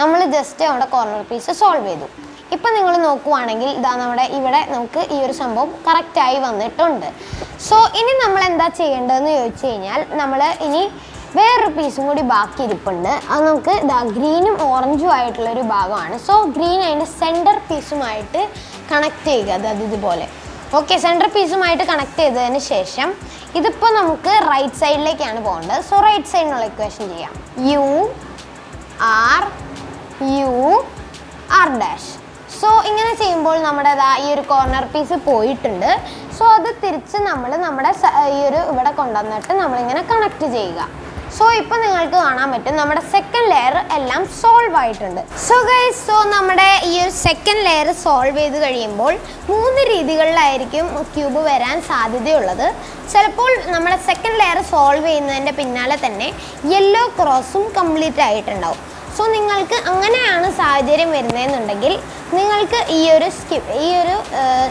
നമ്മൾ ജസ്റ്റ് നമ്മുടെ കോർണർ പീസ് സോൾവ് ചെയ്തു. ഇപ്പം നിങ്ങൾ നോക്കുവാണെങ്കിൽ ഇതാ നമ്മുടെ ഇവിടെ നമുക്ക് ഈ ഒരു സംഭവം കറക്റ്റായി വന്നിട്ടുണ്ട്. സോ ഇനി നമ്മൾ എന്താ ചെയ്യേണ്ടതെന്ന് ചോദിച്ചു കഴിഞ്ഞാൽ നമ്മൾ ഇനി വേറൊരു പീസും കൂടി ബാക്കി ഇരിപ്പുണ്ട്. അത് നമുക്ക് ഇതാ ഗ്രീനും ഓറഞ്ചും ആയിട്ടുള്ളൊരു ഭാഗമാണ്. സോ ഗ്രീൻ അതിന്റെ സെന്റർ പീസുമായിട്ട് കണക്ട് ചെയ്യുക. അതായത് ഇതുപോലെ. ഓക്കെ സെന്റർ പീസുമായിട്ട് കണക്ട് ചെയ്തതിന് ശേഷം ഇതിപ്പോൾ നമുക്ക് റൈറ്റ് സൈഡിലേക്കാണ് പോകേണ്ടത്. സോ റൈറ്റ് സൈഡിനുള്ള ഇക്വേഷൻ ചെയ്യാം. U R U R dash so ഇങ്ങനെ ചെയ്യുമ്പോൾ നമ്മുടെ ഈ ഒരു കോർണർ പീസ് പോയിട്ടുണ്ട്. സോ അത് തിരിച്ച് നമ്മൾ നമ്മുടെ ഈ ഒരു ഇവിടെ കൊണ്ടുവന്നിട്ട് നമ്മളിങ്ങനെ കണക്ട് ചെയ്യുക. സോ ഇപ്പം നിങ്ങൾക്ക് കാണാൻ പറ്റും നമ്മുടെ സെക്കൻഡ് ലെയർ എല്ലാം സോൾവ് ആയിട്ടുണ്ട്. സോ ഗൈസ് സോ നമ്മുടെ ഈ ഒരു സെക്കൻഡ് ലെയർ സോൾവ് ചെയ്ത് കഴിയുമ്പോൾ മൂന്ന് രീതികളിലായിരിക്കും ക്യൂബ് വരാൻ സാധ്യതയുള്ളത്. ചിലപ്പോൾ നമ്മുടെ സെക്കൻഡ് ലെയർ സോൾവ് ചെയ്യുന്നതിന്റെ പിന്നാലെ തന്നെ യെല്ലോ ക്രോസും കംപ്ലീറ്റ് ആയിട്ടുണ്ടാവും. സോ നിങ്ങൾക്ക് അങ്ങനെയാണ് സാഹചര്യം വരുന്നതെന്നുണ്ടെങ്കിൽ നിങ്ങൾക്ക് ഈ ഒരു സ്കിപ്പ് ഈ ഒരു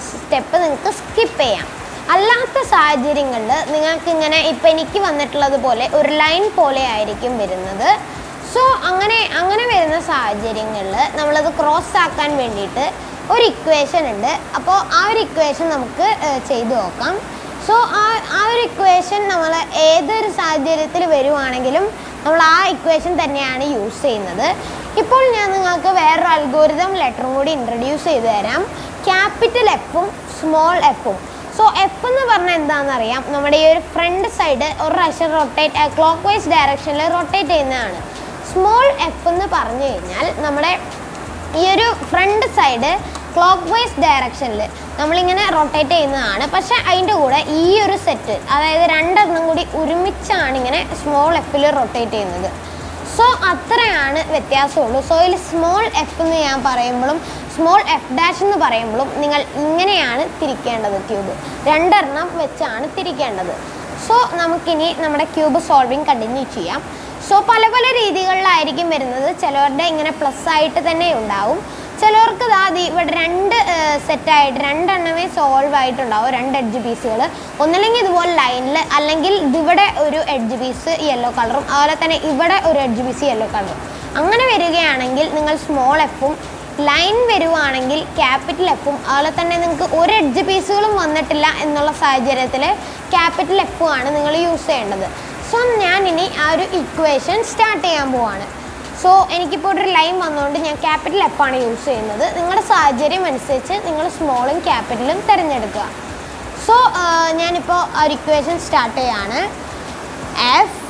സ്റ്റെപ്പ് നിങ്ങൾക്ക് സ്കിപ്പ് ചെയ്യാം. അല്ലാത്ത സാഹചര്യങ്ങളിൽ നിങ്ങൾക്ക് ഇങ്ങനെ ഇപ്പം എനിക്ക് വന്നിട്ടുള്ളത് പോലെ ഒരു ലൈൻ പോലെ ആയിരിക്കും വരുന്നത്. സോ അങ്ങനെ അങ്ങനെ വരുന്ന സാഹചര്യങ്ങളിൽ നമ്മളത് ക്രോസ് ആക്കാൻ വേണ്ടിയിട്ട് ഒരു ഇക്വേഷൻ ഉണ്ട്. അപ്പോൾ ആ ഒരു ഇക്വേഷൻ നമുക്ക് ചെയ്ത് നോക്കാം. സോ ആ ആ ഒരു ഇക്വേഷൻ നമ്മൾ ഏതൊരു സാഹചര്യത്തിൽ വരുവാണെങ്കിലും നമ്മൾ ആ ഇക്വേഷൻ തന്നെയാണ് യൂസ് ചെയ്യുന്നത്. ഇപ്പോൾ ഞാൻ നിങ്ങൾക്ക് വേറൊരു അൽഗോരിതം ലെറ്ററും കൂടി ഇൻട്രൊഡ്യൂസ് ചെയ്തു തരാം. ക്യാപിറ്റൽ എഫും സ്മോൾ എഫും സോ എഫ് എന്ന് പറഞ്ഞാൽ എന്താണെന്ന് അറിയാം നമ്മുടെ ഈ ഒരു ഫ്രണ്ട് സൈഡ് ഒരു പ്രാവശ്യം റൊട്ടേറ്റ് ക്ലോക്ക് വൈസ് ഡയറക്ഷനിൽ റൊട്ടേറ്റ് ചെയ്യുന്നതാണ്. സ്മോൾ എഫ് എന്ന് പറഞ്ഞു കഴിഞ്ഞാൽ നമ്മുടെ ഈ ഒരു ഫ്രണ്ട് സൈഡ് ക്ലോക്ക് വൈസ് ഡയറക്ഷനിൽ നമ്മളിങ്ങനെ റൊട്ടേറ്റ് ചെയ്യുന്നതാണ്. പക്ഷേ അതിന്റെ കൂടെ ഈ ഒരു സെറ്റ് അതായത് രണ്ടെണ്ണം കൂടി ഒരുമിച്ചാണ് ഇങ്ങനെ സ്മോൾ എഫിൽ റൊട്ടേറ്റ് ചെയ്യുന്നത്. സോ അത്രയാണ് വ്യത്യാസമുള്ളൂ. സോ ഇതിൽ സ്മോൾ എഫ് എന്ന് ഞാൻ പറയുമ്പോഴും സ്മോൾ എഫ് ഡാഷ് എന്ന് പറയുമ്പോഴും നിങ്ങൾ ഇങ്ങനെയാണ് തിരിക്കേണ്ടത് ക്യൂബ് രണ്ടെണ്ണം വെച്ചാണ് തിരിക്കേണ്ടത്. സോ നമുക്കിനി നമ്മുടെ ക്യൂബ് സോൾവിങ് കണ്ടിന്യൂ ചെയ്യാം. സോ പല പല രീതികളിലായിരിക്കും വരുന്നത്. ചിലവരുടെ ഇങ്ങനെ പ്ലസ് ആയിട്ട് തന്നെ ഉണ്ടാവും. ചിലവർക്ക് ദാ ഇവിടെ രണ്ട് സെറ്റായിട്ട് രണ്ടെണ്ണമേ സോൾവ് ആയിട്ടുണ്ടാവും. രണ്ട് എഡ്ജ് പീസുകൾ ഒന്നല്ലെങ്കിൽ ഇതുപോലെ ലൈനിൽ അല്ലെങ്കിൽ ഇവിടെ ഒരു എഡ്ജ് പീസ് യെല്ലോ കളറും അതുപോലെ തന്നെ ഇവിടെ ഒരു എഡ്ജ് പീസ് യെല്ലോ കളറും അങ്ങനെ വരികയാണെങ്കിൽ നിങ്ങൾ സ്മോൾ എഫും ലൈൻ വരുവാണെങ്കിൽ ക്യാപിറ്റൽ എഫും അതുപോലെ തന്നെ നിങ്ങൾക്ക് ഒരു എഡ്ജ് പീസുകളും വന്നിട്ടില്ല എന്നുള്ള സാഹചര്യത്തിൽ ക്യാപിറ്റൽ എഫും ആണ് നിങ്ങൾ യൂസ് ചെയ്യേണ്ടത്. സോ ഞാൻ ഇനി ആ ഒരു ഇക്വേഷൻ സ്റ്റാർട്ട് ചെയ്യാൻ പോവാണ്. സോ എനിക്കിപ്പോൾ ഒരു ലൈൻ വന്നുകൊണ്ട് ഞാൻ ക്യാപിറ്റൽ എഫാണ് യൂസ് ചെയ്യുന്നത്. നിങ്ങളുടെ സാഹചര്യം അനുസരിച്ച് നിങ്ങൾ സ്മോളും ക്യാപിറ്റലും തിരഞ്ഞെടുക്കുക. സോ ഞാനിപ്പോൾ ഒരു ഇക്വേഷൻ സ്റ്റാർട്ട് ചെയ്യാണ്. F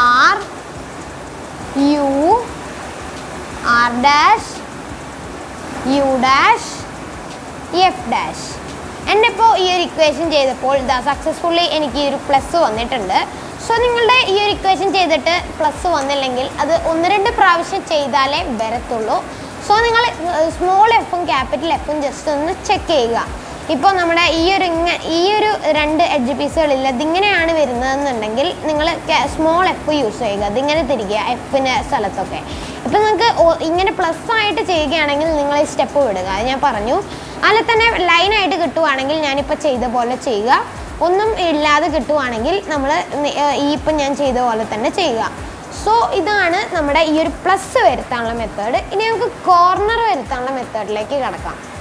R U R dash U dash F dash എന്റെ ഇപ്പോൾ ഈ ഒരു ഇക്വേഷൻ ചെയ്തപ്പോൾ ഇതാ സക്സസ്ഫുള്ളി എനിക്ക് ഈ ഒരു പ്ലസ് വന്നിട്ടുണ്ട്. സോ നിങ്ങളുടെ ഈ ഒരു ഇക്വേഷൻ ചെയ്തിട്ട് പ്ലസ് വന്നില്ലെങ്കിൽ അത് ഒന്ന് രണ്ട് പ്രാവശ്യം ചെയ്താലേ വരത്തുള്ളൂ. സോ നിങ്ങൾ സ്മോൾ എഫും ക്യാപിറ്റൽ എഫും ജസ്റ്റ് ഒന്ന് ചെക്ക് ചെയ്യുക. ഇപ്പോൾ നമ്മുടെ ഈ ഒരു ഇങ്ങനെ ഈ ഒരു രണ്ട് എഡ്ജ് പീസുകളില്ല ഇതിങ്ങനെയാണ് വരുന്നതെന്നുണ്ടെങ്കിൽ നിങ്ങൾ സ്മോൾ എഫ് യൂസ് ചെയ്യുക. ഇതിങ്ങനെ തിരിക്കുക എഫിന്റെ സ്ഥലത്തൊക്കെ. ഇപ്പം നിങ്ങൾക്ക് ഇങ്ങനെ പ്ലസ് ആയിട്ട് ചെയ്യുകയാണെങ്കിൽ നിങ്ങൾ ഈ സ്റ്റെപ്പ് വിടുക. അത് ഞാൻ പറഞ്ഞു. അതിൽ തന്നെ ലൈനായിട്ട് കിട്ടുവാണെങ്കിൽ ഞാനിപ്പോൾ ചെയ്ത പോലെ ചെയ്യുക. ഒന്നും ഇല്ലാതെ കിട്ടുവാണെങ്കിൽ നമ്മൾ ഈ ഇപ്പം ഞാൻ ചെയ്ത പോലെ തന്നെ ചെയ്യുക. സോ ഇതാണ് നമ്മുടെ ഈ ഒരു പ്ലസ് വരുത്താനുള്ള മെത്തേഡ് ഇനി നമുക്ക് കോർണർ വരുത്താനുള്ള മെത്തേഡിലേക്ക് കിടക്കാം. അപ്പോൾ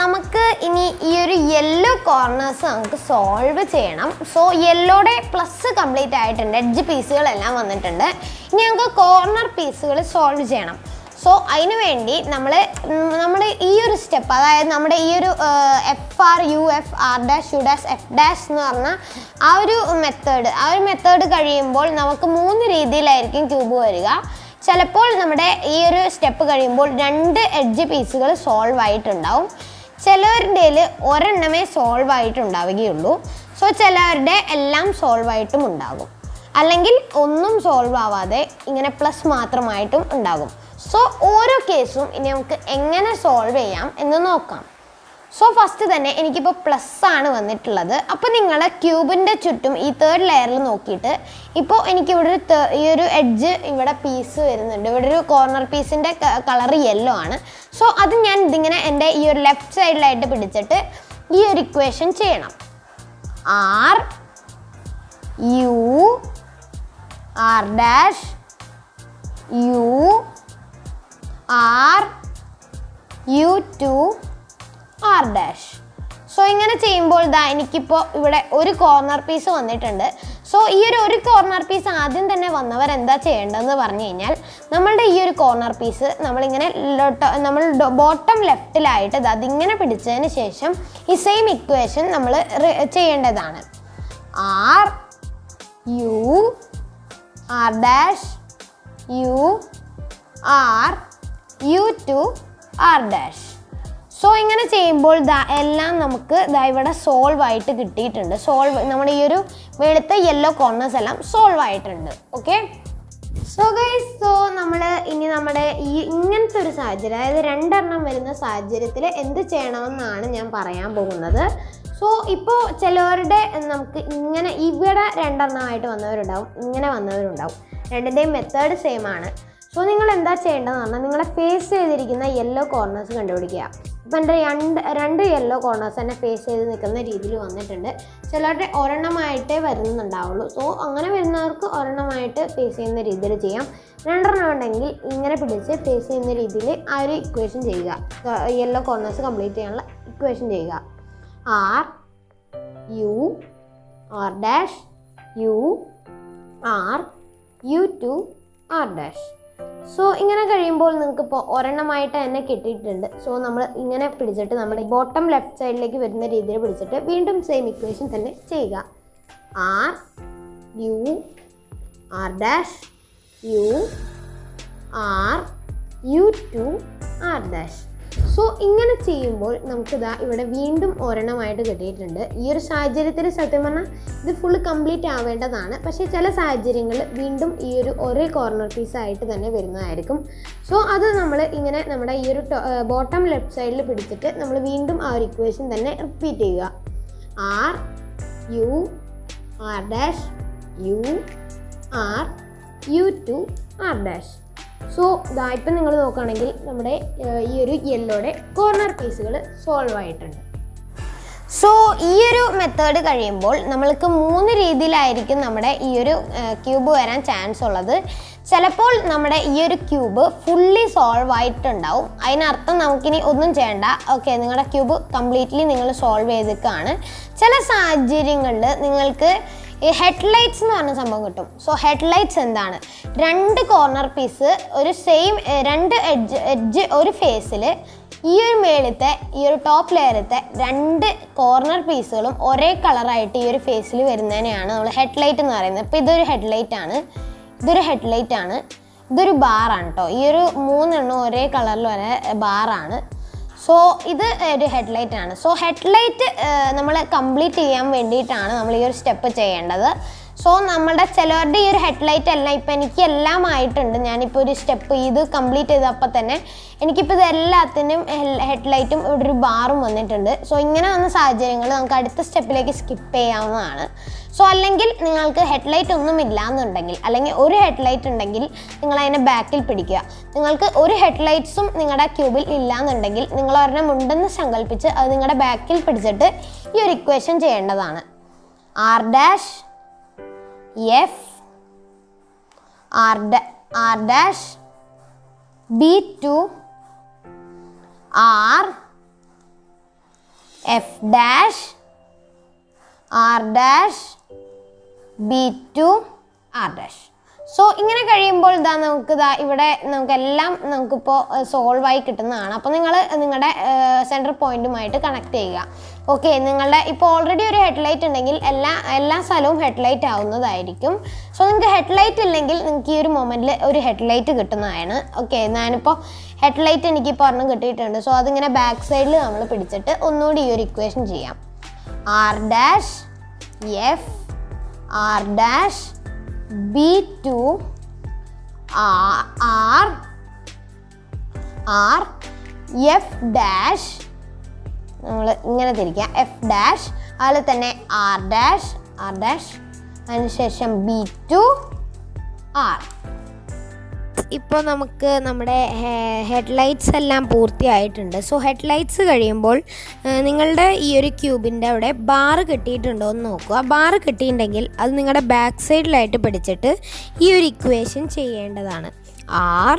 നമുക്ക് ഇനി ഈ ഒരു യെല്ലോ കോർണേഴ്സ് നമുക്ക് സോൾവ് ചെയ്യണം. സോ യെല്ലോടെ പ്ലസ് കംപ്ലീറ്റ് ആയിട്ടുണ്ട്. എഡ്ജ് പീസുകളെല്ലാം വന്നിട്ടുണ്ട്. ഇനി നമുക്ക് കോർണർ പീസുകൾ സോൾവ് ചെയ്യണം. സോ അതിനു വേണ്ടി നമ്മൾ നമ്മുടെ ഈ ഒരു സ്റ്റെപ്പ് അതായത് നമ്മുടെ ഈ ഒരു F R U F R dash U dash F dash എന്ന് പറഞ്ഞ ആ ഒരു മെത്തേഡ് ആ ഒരു മെത്തേഡ് കഴിയുമ്പോൾ നമുക്ക് മൂന്ന് രീതിയിലായിരിക്കും ക്യൂബ് വരിക. ചിലപ്പോൾ നമ്മുടെ ഈ ഒരു സ്റ്റെപ്പ് കഴിയുമ്പോൾ രണ്ട് എഡ്ജ് പീസുകൾ സോൾവ് ആയിട്ടുണ്ടാവും. ചിലവരുടെ ഒരെണ്ണമേ സോൾവ് ആയിട്ടുണ്ടാവുകയുള്ളൂ. സോ ചിലവരുടെ എല്ലാം സോൾവ് ആയിട്ടും ഉണ്ടാകും. അല്ലെങ്കിൽ ഒന്നും സോൾവ് ആവാതെ ഇങ്ങനെ പ്ലസ് മാത്രമായിട്ടും ഉണ്ടാകും. സോ ഓരോ കേസും ഇനി നമുക്ക് എങ്ങനെ സോൾവ് ചെയ്യാം എന്ന് നോക്കാം. സോ ഫസ്റ്റ് തന്നെ എനിക്കിപ്പോൾ പ്ലസ് ആണ് വന്നിട്ടുള്ളത്. അപ്പോൾ നിങ്ങൾ ക്യൂബിന്റെ ചുറ്റും ഈ തേർഡ് ലെയറിൽ നോക്കിയിട്ട് ഇപ്പോൾ എനിക്കിവിടെ ഒരു ഈ ഒരു എഡ്ജ് ഇവിടെ പീസ് വരുന്നുണ്ട്. ഇവിടെ ഒരു കോർണർ പീസിന്റെ കളർ യെല്ലോ ആണ്. സോ അത് ഞാൻ ഇതിങ്ങനെ എന്റെ ഈ ഒരു ലെഫ്റ്റ് സൈഡിലായിട്ട് പിടിച്ചിട്ട് ഈ ഒരു ഇക്വേഷൻ ചെയ്യണം. R U R dash U R U two R dash so ഇങ്ങനെ ചെയ്യുമ്പോൾ ദാ എനിക്കിപ്പോൾ ഇവിടെ ഒരു കോർണർ പീസ് വന്നിട്ടുണ്ട്. സോ ഈ ഒരു ഒരു കോർണർ പീസ് ആദ്യം തന്നെ വന്നവർ എന്താ ചെയ്യേണ്ടതെന്ന് പറഞ്ഞു കഴിഞ്ഞാൽ നമ്മളുടെ ഈ ഒരു കോർണർ പീസ് നമ്മളിങ്ങനെ നമ്മൾ ബോട്ടം ലെഫ്റ്റിലായിട്ട് അതിങ്ങനെ പിടിച്ചതിന് ശേഷം ഈ സെയിം ഇക്വേഷൻ നമ്മൾ ചെയ്യേണ്ടതാണ്. R U R dash U R U two R dash so ഇങ്ങനെ ചെയ്യുമ്പോൾ എല്ലാം നമുക്ക് ദാ ഇവിടെ സോൾവ് ആയിട്ട് കിട്ടിയിട്ടുണ്ട്. സോൾവ് നമ്മുടെ ഈ ഒരു വെളുത്ത യെല്ലോ കോർണേഴ്സ് എല്ലാം സോൾവ് ആയിട്ടുണ്ട്. ഓക്കെ സോ ഗൈസ് സോ നമ്മൾ ഇനി നമ്മുടെ ഈ ഇങ്ങനത്തെ ഒരു സാഹചര്യം അതായത് രണ്ടെണ്ണം വരുന്ന സാഹചര്യത്തിൽ എന്ത് ചെയ്യണമെന്നാണ് ഞാൻ പറയാൻ പോകുന്നത്. സോ ഇപ്പോൾ ചിലവരുടെ നമുക്ക് ഇങ്ങനെ ഇവിടെ രണ്ടെണ്ണമായിട്ട് വന്നവരുണ്ടാവും ഇങ്ങനെ വന്നവരുണ്ടാവും. രണ്ടിന്റെയും മെത്തേഡ് സെയിം ആണ്. സോ നിങ്ങൾ എന്താ ചെയ്യേണ്ടതെന്ന് പറഞ്ഞാൽ നിങ്ങളെ ഫേസ് ചെയ്തിരിക്കുന്ന യെല്ലോ കോർണേഴ്സ് കണ്ടുപിടിക്കുക. ഇപ്പം എന്റെ രണ്ട് രണ്ട് യെല്ലോ കോർണേഴ്സ് തന്നെ ഫേസ് ചെയ്ത് നിൽക്കുന്ന രീതിയിൽ വന്നിട്ടുണ്ട്. ചിലരുടെ ഒരെണ്ണമായിട്ടേ വരുന്നുണ്ടാവുള്ളൂ. സോ അങ്ങനെ വരുന്നവർക്ക് ഒരെണ്ണമായിട്ട് ഫേസ് ചെയ്യുന്ന രീതിയിൽ ചെയ്യാം. രണ്ടെണ്ണം ഉണ്ടെങ്കിൽ ഇങ്ങനെ പിടിച്ച് ഫേസ് ചെയ്യുന്ന രീതിയിൽ ആ ഒരു ഇക്വേഷൻ ചെയ്യുക. യെല്ലോ കോർണേഴ്സ് കംപ്ലീറ്റ് ചെയ്യാനുള്ള ഇക്വേഷൻ ചെയ്യുക. R U R dash U R U two R dash so ഇങ്ങനെ കഴിയുമ്പോൾ നിങ്ങൾക്ക് ഇപ്പോൾ ഒരെണ്ണമായിട്ട് തന്നെ കിട്ടിയിട്ടുണ്ട്. സോ നമ്മൾ ഇങ്ങനെ പിടിച്ചിട്ട് നമ്മുടെ ബോട്ടം ലെഫ്റ്റ് സൈഡിലേക്ക് വരുന്ന രീതിയിൽ പിടിച്ചിട്ട് വീണ്ടും സെയിം ഇക്വേഷൻ തന്നെ ചെയ്യുക. R U R dash U R U two R dash so ഇങ്ങനെ ചെയ്യുമ്പോൾ നമുക്കിതാ ഇവിടെ വീണ്ടും ഒരെണ്ണമായിട്ട് കിട്ടിയിട്ടുണ്ട്. ഈ ഒരു സാഹചര്യത്തിൽ സത്യം പറഞ്ഞാൽ ഇത് ഫുൾ കംപ്ലീറ്റ് ആവേണ്ടതാണ്. പക്ഷേ ചില സാഹചര്യങ്ങളിൽ വീണ്ടും ഈ ഒരു ഒരേ കോർണർ പീസ് ആയിട്ട് തന്നെ വരുന്നതായിരിക്കും. സോ അത് നമ്മൾ ഇങ്ങനെ നമ്മുടെ ഈ ഒരു ബോട്ടം ലെഫ്റ്റ് സൈഡിൽ പിടിച്ചിട്ട് നമ്മൾ വീണ്ടും ആ ഒരു ഇക്വേഷൻ തന്നെ റിപ്പീറ്റ് ചെയ്യുക. R U R dash U R U two R dash so ഇതാ ഇപ്പം നിങ്ങൾ നോക്കുകയാണെങ്കിൽ നമ്മുടെ ഈ ഒരു യെല്ലോടെ കോർണർ പീസുകൾ സോൾവ് ആയിട്ടുണ്ട്. സോ ഈ ഒരു മെത്തേഡ് കഴിയുമ്പോൾ നമ്മൾക്ക് മൂന്ന് രീതിയിലായിരിക്കും നമ്മുടെ ഈ ഒരു ക്യൂബ് വരാൻ ചാൻസ് ഉള്ളത്. ചിലപ്പോൾ നമ്മുടെ ഈ ഒരു ക്യൂബ് ഫുള്ളി സോൾവ് ആയിട്ടുണ്ടാവും. അതിനർത്ഥം നമുക്കിനി ഒന്നും ചെയ്യണ്ട. ഓക്കെ നിങ്ങളുടെ ക്യൂബ് കംപ്ലീറ്റ്ലി നിങ്ങൾ സോൾവ് ചെയ്തേക്കാണ് ചില സാഹചര്യങ്ങളിൽ നിങ്ങൾക്ക് ഈ ഹെഡ്ലൈറ്റ്സ് എന്ന് പറഞ്ഞ സംഭവം കിട്ടും. സോ ഹെഡ്ലൈറ്റ്സ് എന്താണ്? രണ്ട് കോർണർ പീസ് ഒരു സെയിം രണ്ട് എഡ്ജ് എഡ്ജ് ഒരു ഫേസിൽ ഈ ഒരു മേളത്തെ ഈ ഒരു ടോപ്പ് ലെയറത്തെ രണ്ട് കോർണർ പീസുകളും ഒരേ കളറായിട്ട് ഈ ഒരു ഫേസിൽ വരുന്നതിനെയാണ് നമ്മൾ ഹെഡ്ലൈറ്റ് എന്ന് പറയുന്നത്. ഇപ്പോൾ ഇതൊരു ഹെഡ്ലൈറ്റ് ആണ്. ഇതൊരു ഹെഡ്ലൈറ്റ് ആണ്. ഇതൊരു ബാറാണ് കേട്ടോ ഈ ഒരു മൂന്നെണ്ണം ഒരേ കളറിൽ വരെ ബാറാണ് സോ ഇത് ഒരു ഹെഡ്ലൈറ്റ് ആണ്. സോ ഹെഡ്ലൈറ്റ് നമ്മൾ കംപ്ലീറ്റ് ചെയ്യാൻ വേണ്ടിയിട്ടാണ് നമ്മൾ ഈ ഒരു സ്റ്റെപ്പ് ചെയ്യേണ്ടത്. സോ നമ്മുടെ ചിലവരുടെ ഈ ഒരു ഹെഡ്ലൈറ്റ് എല്ലാം ഇപ്പം എനിക്ക് എല്ലാം ആയിട്ടുണ്ട്. ഞാനിപ്പോൾ ഒരു സ്റ്റെപ്പ് ഇത് കംപ്ലീറ്റ് ചെയ്തപ്പോൾ തന്നെ എനിക്കിപ്പോൾ ഇത് എല്ലാത്തിനും ഹെഡ്ലൈറ്റും ഇവിടെ ഒരു ബാറും വന്നിട്ടുണ്ട്. സോ ഇങ്ങനെ വന്ന സാഹചര്യങ്ങൾ നമുക്ക് അടുത്ത സ്റ്റെപ്പിലേക്ക് സ്കിപ്പ് ചെയ്യാവുന്നതാണ്. സോ അല്ലെങ്കിൽ നിങ്ങൾക്ക് ഹെഡ്ലൈറ്റ് ഒന്നും ഇല്ല എന്നുണ്ടെങ്കിൽ അല്ലെങ്കിൽ ഒരു ഹെഡ്ലൈറ്റ് ഉണ്ടെങ്കിൽ നിങ്ങൾ അതിനെ ബാക്കിൽ പിടിക്കുക. നിങ്ങൾക്ക് ഒരു ഹെഡ്ലൈറ്റ്സും നിങ്ങളുടെ ക്യൂബിൽ ഇല്ല എന്നുണ്ടെങ്കിൽ നിങ്ങൾ ഒരെണ്ണം ഉണ്ടെന്ന് സങ്കല്പിച്ച് അത് നിങ്ങളുടെ ബാക്കിൽ പിടിച്ചിട്ട് ഈ ഒരു ഇക്വേഷൻ ചെയ്യേണ്ടതാണ്. R dash F R R dash B two R F dash R dash B two R dash so ഇങ്ങനെ കഴിയുമ്പോൾ ഇതാ നമുക്ക് ഇതാ ഇവിടെ നമുക്കെല്ലാം നമുക്കിപ്പോൾ സോൾവ് ആയി കിട്ടുന്നതാണ്. അപ്പോൾ നിങ്ങൾ നിങ്ങളുടെ സെന്റർ പോയിന്റുമായിട്ട് കണക്ട് ചെയ്യുക. ഓക്കെ നിങ്ങളുടെ ഇപ്പോൾ ഓൾറെഡി ഒരു ഹെഡ്ലൈറ്റ് ഉണ്ടെങ്കിൽ എല്ലാ എല്ലാ സ്ഥലവും ഹെഡ്ലൈറ്റ് ആവുന്നതായിരിക്കും. സോ നിങ്ങൾക്ക് ഹെഡ്ലൈറ്റ് ഇല്ലെങ്കിൽ നിങ്ങൾക്ക് ഈ ഒരു മൊമെന്റിൽ ഒരു ഹെഡ്ലൈറ്റ് കിട്ടുന്നതാണ്. ഓക്കെ ഞാനിപ്പോൾ ഹെഡ്ലൈറ്റ് എനിക്ക് ഇപ്പോൾ ഒരെണ്ണം കിട്ടിയിട്ടുണ്ട്. സോ അതിങ്ങനെ ബാക്ക് സൈഡിൽ നമ്മൾ പിടിച്ചിട്ട് ഒന്നുകൂടി ഈ ഒരു ഇക്വേഷൻ ചെയ്യാം. R dash F R dash B two R R F dash നമ്മൾ ഇങ്ങനെ തിരിക്കുക എഫ് ഡാഷ് അതുപോലെ തന്നെ ആർ ഡാഷ് ആർ ഡാഷ് അതിനുശേഷം ബി ടു ആർ ഇപ്പോൾ നമുക്ക് നമ്മുടെ ഹെഡ്ലൈറ്റ്സ് എല്ലാം പൂർത്തിയായിട്ടുണ്ട്. സോ ഹെഡ്ലൈറ്റ്സ് കഴിയുമ്പോൾ നിങ്ങളുടെ ഈ ഒരു ക്യൂബിന്റെ അവിടെ ബാറ് കിട്ടിയിട്ടുണ്ടോ എന്ന് നോക്കുക. ബാറ് കിട്ടിയിട്ടുണ്ടെങ്കിൽ അത് നിങ്ങളുടെ ബാക്ക് സൈഡിലായിട്ട് പിടിച്ചിട്ട് ഈ ഒരു ഇക്വേഷൻ ചെയ്യേണ്ടതാണ്. R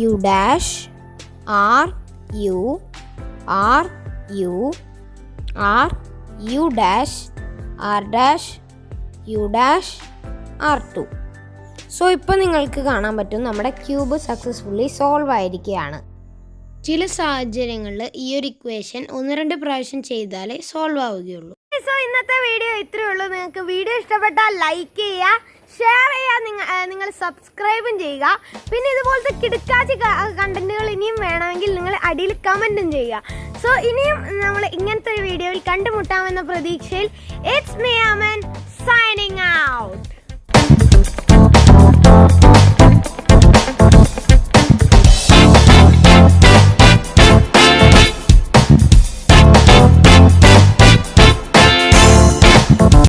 U dash R U R U R U dash R dash U dash R two so ഇപ്പോൾ നിങ്ങൾക്ക് കാണാൻ പറ്റും നമ്മുടെ ക്യൂബ് സക്സസ്ഫുള്ളി സോൾവ് ആയിരിക്കുകയാണ്. ചില സാഹചര്യങ്ങളിൽ ഈ ഒരു ഇക്വേഷൻ ഒന്ന് രണ്ട് പ്രാവശ്യം ചെയ്താലേ സോൾവ് ആവുകയുള്ളൂ. സോ ഇന്നത്തെ വീഡിയോ ഇത്രയേ ഉള്ളൂ. നിങ്ങൾക്ക് വീഡിയോ ഇഷ്ടപ്പെട്ടാൽ ലൈക്ക് ചെയ്യുക. ഷെയർ ചെയ്യുക നിങ്ങൾ നിങ്ങൾ സബ്സ്ക്രൈബും ചെയ്യുക. പിന്നെ ഇതുപോലത്തെ കിടക്കാച്ചി കണ്ടന്റുകൾ ഇനിയും വേണമെങ്കിൽ നിങ്ങൾ അടിയിൽ കമന്റും ചെയ്യുക. സോ ഇനിയും നമ്മൾ ഇങ്ങനത്തെ ഒരു വീഡിയോയിൽ കണ്ടുമുട്ടാമെന്ന പ്രതീക്ഷയിൽ it's me Aman signing out